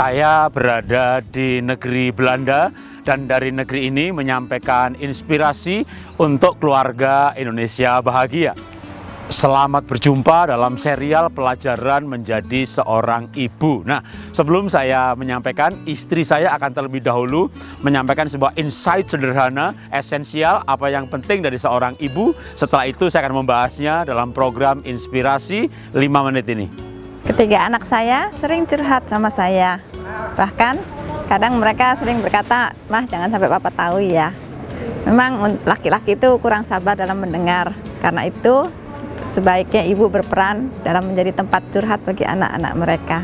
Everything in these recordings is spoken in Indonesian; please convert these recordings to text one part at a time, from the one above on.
Saya berada di negeri Belanda dan dari negeri ini menyampaikan inspirasi untuk keluarga Indonesia bahagia. Selamat berjumpa dalam serial pelajaran menjadi seorang ibu. Nah, sebelum saya menyampaikan, istri saya akan terlebih dahulu menyampaikan sebuah insight sederhana, esensial, apa yang penting dari seorang ibu. Setelah itu saya akan membahasnya dalam program Inspirasi 5 menit ini. Ketiga anak saya sering curhat sama saya. Bahkan kadang mereka sering berkata, Mah jangan sampai papa tahu ya. Memang laki-laki itu kurang sabar dalam mendengar. Karena itu sebaiknya ibu berperan dalam menjadi tempat curhat bagi anak-anak mereka.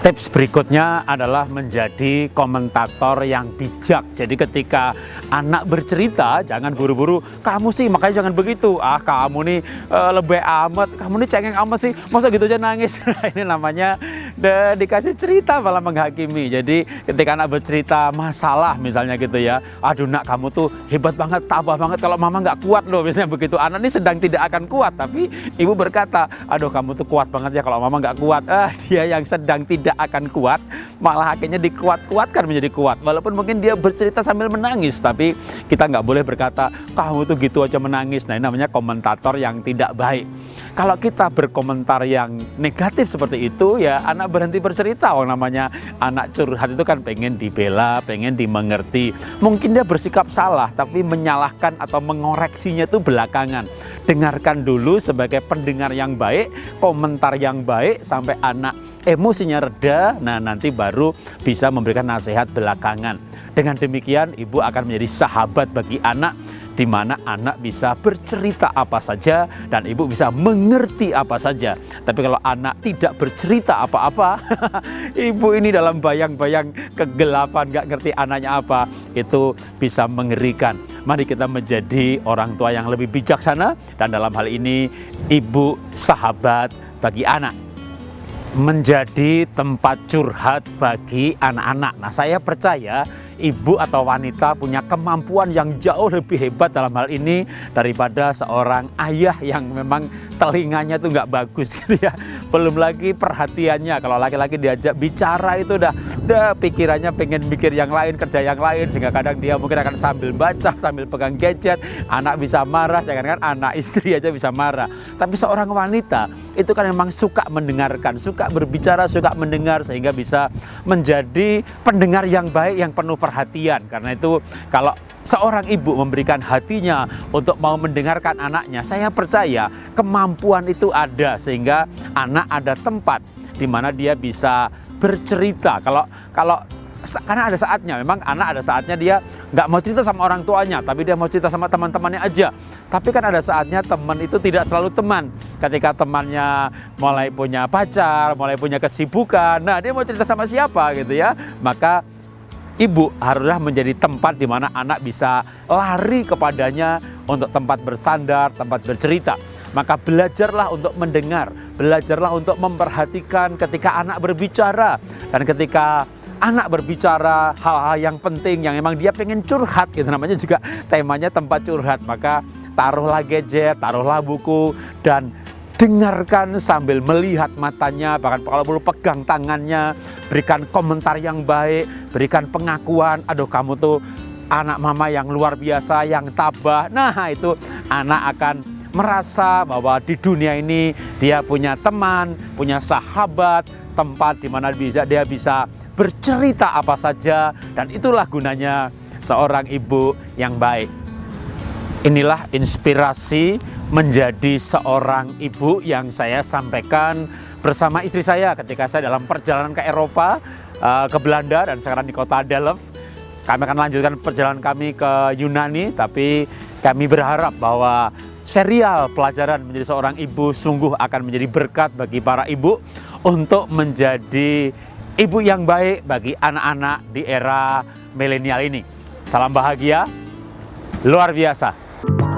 Tips berikutnya adalah menjadi komentator yang bijak. Jadi ketika anak bercerita, jangan buru-buru, kamu sih makanya jangan begitu. Ah kamu nih uh, lebih amat, kamu nih cengeng amat sih, masa gitu aja nangis. Nah, ini namanya de, dikasih cerita malah menghakimi. Jadi ketika anak bercerita masalah misalnya gitu ya, aduh nak kamu tuh hebat banget, tabah banget, kalau mama nggak kuat loh misalnya begitu. Anak ini sedang tidak akan kuat, tapi ibu berkata, aduh kamu tuh kuat banget ya kalau mama nggak kuat. Ah dia yang sedang tidak akan kuat, malah akhirnya dikuat-kuatkan menjadi kuat. Walaupun mungkin dia bercerita sambil menangis, tapi kita nggak boleh berkata, kamu tuh gitu aja menangis. Nah ini namanya komentator yang tidak baik. Kalau kita berkomentar yang negatif seperti itu, ya anak berhenti bercerita. Oh namanya anak curhat itu kan pengen dibela, pengen dimengerti. Mungkin dia bersikap salah, tapi menyalahkan atau mengoreksinya itu belakangan. Dengarkan dulu sebagai pendengar yang baik, komentar yang baik, sampai anak emosinya reda, nah nanti baru bisa memberikan nasihat belakangan. Dengan demikian ibu akan menjadi sahabat bagi anak di mana anak bisa bercerita apa saja dan ibu bisa mengerti apa saja. Tapi kalau anak tidak bercerita apa-apa, ibu ini dalam bayang-bayang kegelapan, gak ngerti anaknya apa, itu bisa mengerikan. Mari kita menjadi orang tua yang lebih bijaksana dan dalam hal ini ibu sahabat bagi anak menjadi tempat curhat bagi anak-anak. Nah, saya percaya ibu atau wanita punya kemampuan yang jauh lebih hebat dalam hal ini daripada seorang ayah yang memang telinganya tuh nggak bagus gitu ya. Belum lagi perhatiannya kalau laki-laki diajak bicara itu udah udah pikirannya pengen mikir yang lain, kerja yang lain sehingga kadang dia mungkin akan sambil baca, sambil pegang gadget, anak bisa marah, jangan kan anak istri aja bisa marah. Tapi seorang wanita itu kan memang suka mendengarkan, suka berbicara, suka mendengar sehingga bisa menjadi pendengar yang baik yang penuh perhatian. Karena itu kalau seorang ibu memberikan hatinya untuk mau mendengarkan anaknya, saya percaya kemampuan itu ada sehingga anak ada tempat di mana dia bisa bercerita. Kalau kalau karena ada saatnya, memang anak ada saatnya dia nggak mau cerita sama orang tuanya, tapi dia mau cerita sama teman-temannya aja. Tapi kan ada saatnya teman itu tidak selalu teman. Ketika temannya mulai punya pacar, mulai punya kesibukan, nah dia mau cerita sama siapa gitu ya, maka ibu haruslah menjadi tempat di mana anak bisa lari kepadanya untuk tempat bersandar, tempat bercerita. Maka belajarlah untuk mendengar, belajarlah untuk memperhatikan ketika anak berbicara. Dan ketika anak berbicara hal-hal yang penting yang memang dia pengen curhat gitu namanya juga temanya tempat curhat maka taruhlah gadget taruhlah buku dan dengarkan sambil melihat matanya, bahkan kalau perlu pegang tangannya, berikan komentar yang baik, berikan pengakuan, aduh kamu tuh anak mama yang luar biasa, yang tabah. Nah itu anak akan merasa bahwa di dunia ini dia punya teman, punya sahabat, tempat di mana bisa dia bisa bercerita apa saja dan itulah gunanya seorang ibu yang baik. Inilah inspirasi menjadi seorang ibu yang saya sampaikan bersama istri saya ketika saya dalam perjalanan ke Eropa, eh, ke Belanda dan sekarang di kota Delft. Kami akan lanjutkan perjalanan kami ke Yunani, tapi kami berharap bahwa serial pelajaran menjadi seorang ibu sungguh akan menjadi berkat bagi para ibu untuk menjadi ibu yang baik bagi anak-anak di era milenial ini. Salam bahagia, luar biasa. Bye.